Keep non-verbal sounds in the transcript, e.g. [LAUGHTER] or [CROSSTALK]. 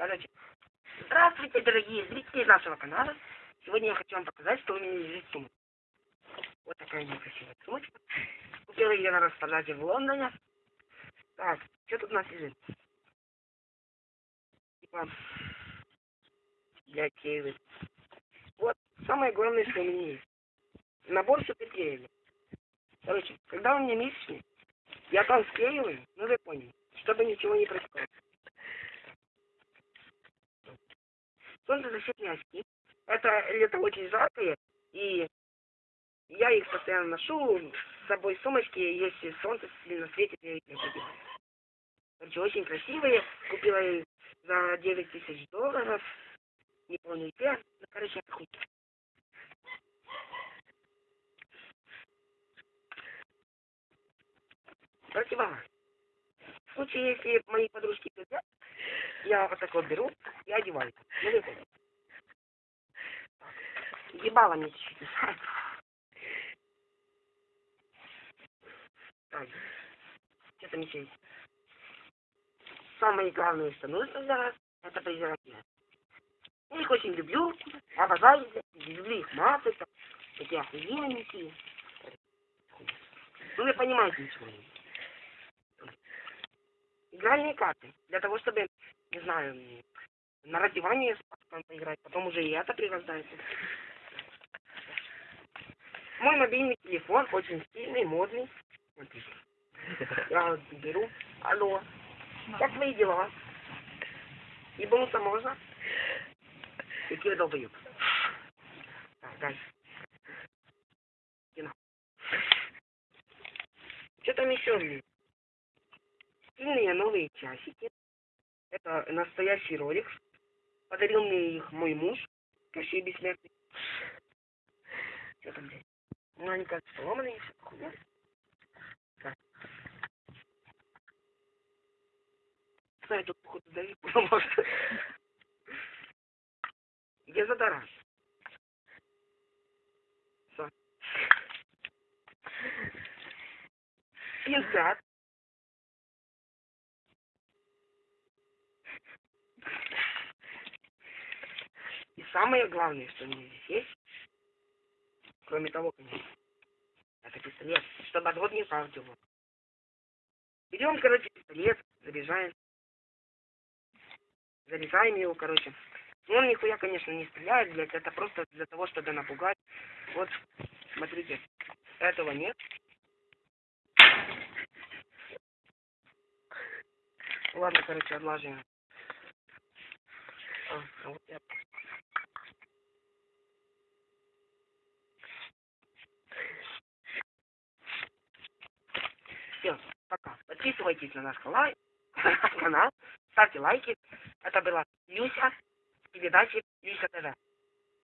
Короче, здравствуйте, дорогие зрители нашего канала. Сегодня я хочу вам показать, что у меня лежит сумка. Вот такая некрасивая сумочка. Купила ее на распродаже в Лондоне. Так, что тут у нас лежит? Типа, для кейвы. Вот, самое главное, что у меня есть. Набор суперклеили. Короче, когда у меня месячный, я там склеиваю, ну вы поняли, чтобы ничего не происходило. солнцезащитные очки. Это лето очень жаркое, и я их постоянно ношу с собой в сумочке, если солнце сильно светит, я их надеваю. Короче, очень красивые. Купила их за 9 тысяч долларов. Не помню где. Ну, короче, хуй. Противогаз. В случае, если мои подружки придут, я вот так вот беру и одеваю. Ну. Ебало мне. Так, что там еще есть? Самое главное, что нужно для вас, это презервативы. Я их очень люблю, обожаю, люблю их маты, такие охуенненькие. Ну, вы понимаете, ничего не Игральные карты, для того, чтобы, не знаю, на раздевание с поиграть, потом уже и это пригождается. Мой мобильный телефон очень стильный, модный. Смотрите. Я вот беру. Алло. Как твои дела? Ебануться можно? Какие долбоеб. Так, дальше. Что там еще? Стильные новые часики. Это настоящий ролик. Подарил мне их мой муж. Кощей бессмертный. Что там, блядь? Ну, они как сломанные, все хуйня. Так. Кстати, тут, походу, Давид [LAUGHS] потому что... Где задара? Все. Пинцет. И самое главное, что у меня здесь есть, Кроме того, конечно. Это пистолет, чтобы отвод не пал его. Берем, короче, пистолет, заряжаем. Заряжаем его, короче. Ну, он нихуя, конечно, не стреляет, блядь. Это просто для того, чтобы напугать. Вот, смотрите. Этого нет. Ладно, короче, отложим. А, вот я Все, пока. Подписывайтесь на [LAUGHS] наш канал, ставьте лайки. Это была Люся с передачи Люся ТВ.